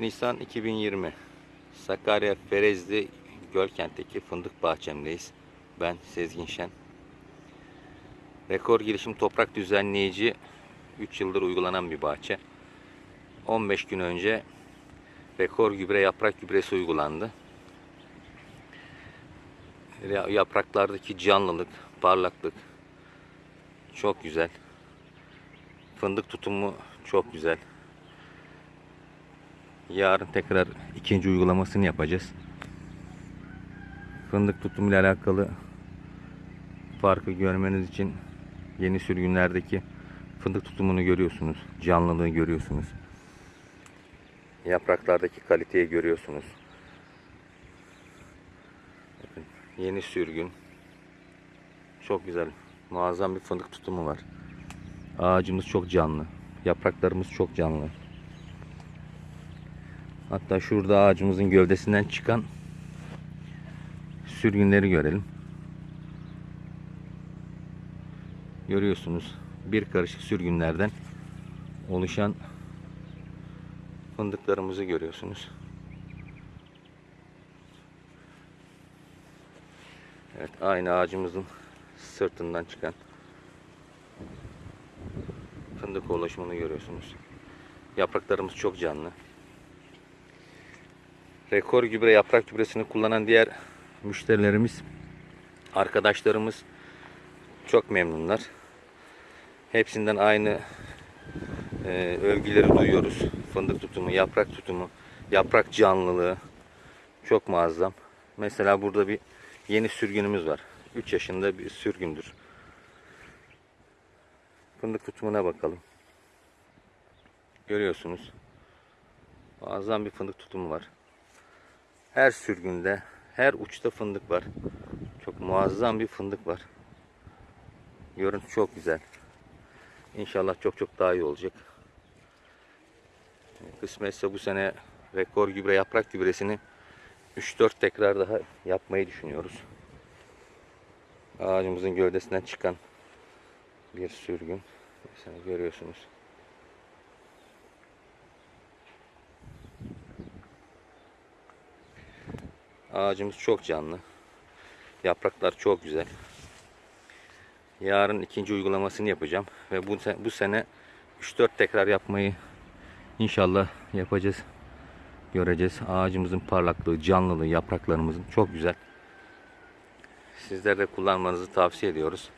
Nisan 2020 Sakarya Ferezli Gölkent'teki fındık bahçemdeyiz. Ben Sezgin Şen. Rekor girişim toprak düzenleyici 3 yıldır uygulanan bir bahçe. 15 gün önce rekor gübre yaprak gübresi uygulandı. Ya- Yapraklardaki canlılık, parlaklık çok güzel. Fındık tutumu çok güzel. Yarın tekrar ikinci uygulamasını yapacağız. Fındık tutumuyla alakalı farkı görmeniz için yeni sürgünlerdeki fındık tutumunu görüyorsunuz. Canlılığı görüyorsunuz. Yapraklardaki kaliteyi görüyorsunuz. Bakın, yeni sürgün. Çok güzel. Muazzam bir fındık tutumu var. Ağacımız çok canlı. Yapraklarımız çok canlı. Hatta şurada ağacımızın gövdesinden çıkan sürgünleri görelim. Görüyorsunuz bir karışık sürgünlerden oluşan fındıklarımızı görüyorsunuz. Evet aynı ağacımızın sırtından çıkan fındık oluşumunu görüyorsunuz. Yapraklarımız çok canlı. Rekor gübre yaprak gübresini kullanan diğer müşterilerimiz, arkadaşlarımız çok memnunlar. Hepsinden aynı e, övgüleri duyuyoruz. Fındık tutumu, yaprak tutumu, yaprak canlılığı çok muazzam. Mesela burada bir yeni sürgünümüz var. 3 yaşında bir sürgündür. Fındık tutumuna bakalım. Görüyorsunuz. Muazzam bir fındık tutumu var. Her sürgünde, her uçta fındık var. Çok muazzam bir fındık var. Görüntü çok güzel. İnşallah çok çok daha iyi olacak. Kısmetse bu sene rekor gübre yaprak gübresini 3-4 tekrar daha yapmayı düşünüyoruz. Ağacımızın gövdesinden çıkan bir sürgün. Mesela görüyorsunuz. Ağacımız çok canlı. Yapraklar çok güzel. Yarın ikinci uygulamasını yapacağım ve bu bu sene 3-4 tekrar yapmayı inşallah yapacağız. Göreceğiz. Ağacımızın parlaklığı, canlılığı, yapraklarımızın çok güzel. Sizler de kullanmanızı tavsiye ediyoruz.